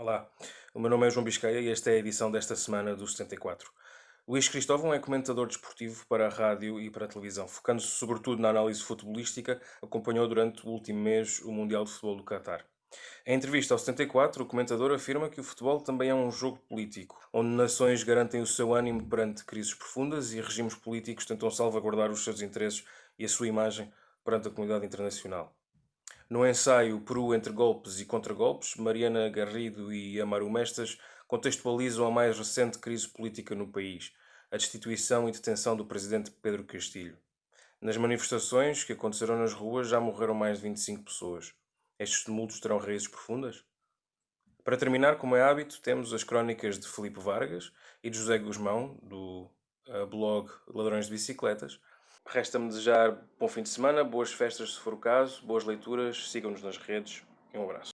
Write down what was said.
Olá, o meu nome é João Biscaia e esta é a edição desta semana do 74. Luís Cristóvão é comentador desportivo para a rádio e para a televisão, focando-se sobretudo na análise futebolística, acompanhou durante o último mês o Mundial de Futebol do Qatar. Em entrevista ao 74, o comentador afirma que o futebol também é um jogo político, onde nações garantem o seu ânimo perante crises profundas e regimes políticos tentam salvaguardar os seus interesses e a sua imagem perante a comunidade internacional. No ensaio Peru entre golpes e contragolpes, Mariana Garrido e Amaro Mestas contextualizam a mais recente crise política no país, a destituição e detenção do presidente Pedro Castilho. Nas manifestações que aconteceram nas ruas já morreram mais de 25 pessoas. Estes tumultos terão raízes profundas? Para terminar, como é hábito, temos as crónicas de Felipe Vargas e de José Guzmão, do uh, blog Ladrões de Bicicletas, Resta-me desejar bom fim de semana, boas festas se for o caso, boas leituras, sigam-nos nas redes e um abraço.